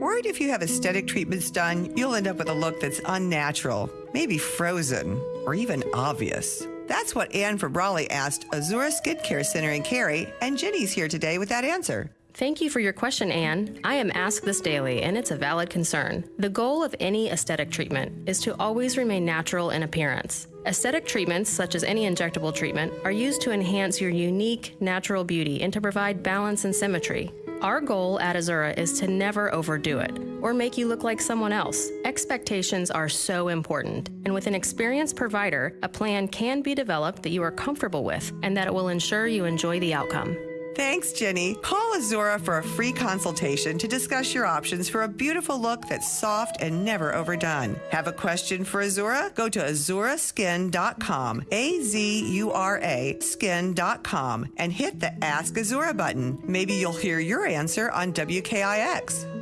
Worried if you have aesthetic treatments done, you'll end up with a look that's unnatural, maybe frozen, or even obvious? That's what Anne Raleigh asked Azura Skincare Center in Cary, and Jenny's here today with that answer. Thank you for your question, Anne. I am asked this daily, and it's a valid concern. The goal of any aesthetic treatment is to always remain natural in appearance. Aesthetic treatments, such as any injectable treatment, are used to enhance your unique, natural beauty and to provide balance and symmetry. Our goal at Azura is to never overdo it or make you look like someone else. Expectations are so important, and with an experienced provider, a plan can be developed that you are comfortable with and that it will ensure you enjoy the outcome. Thanks, Jenny. Call Azura for a free consultation to discuss your options for a beautiful look that's soft and never overdone. Have a question for Azura? Go to azuraskin.com, A Z U R A skin.com, and hit the Ask Azura button. Maybe you'll hear your answer on WKIX.